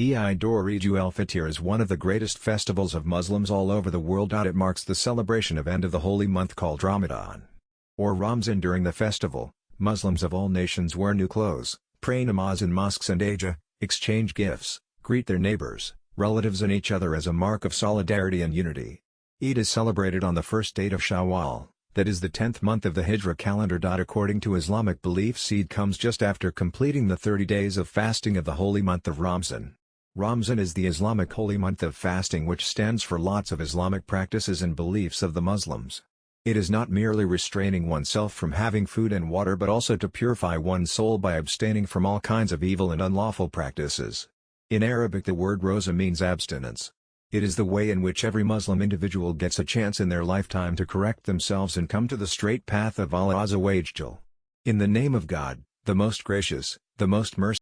Eid al-Fitr is one of the greatest festivals of Muslims all over the world. It marks the celebration of end of the holy month called Ramadan. Or Ramzan during the festival, Muslims of all nations wear new clothes, pray namaz in mosques and Eidgah, exchange gifts, greet their neighbors, relatives and each other as a mark of solidarity and unity. Eid is celebrated on the first date of Shawwal, that is the 10th month of the Hijra calendar. According to Islamic belief, Eid comes just after completing the 30 days of fasting of the holy month of Ramzan. Ramzan is the Islamic holy month of fasting which stands for lots of Islamic practices and beliefs of the Muslims. It is not merely restraining oneself from having food and water but also to purify one's soul by abstaining from all kinds of evil and unlawful practices. In Arabic the word roza means abstinence. It is the way in which every Muslim individual gets a chance in their lifetime to correct themselves and come to the straight path of Allah wa In the name of God, the most gracious, the most merciful.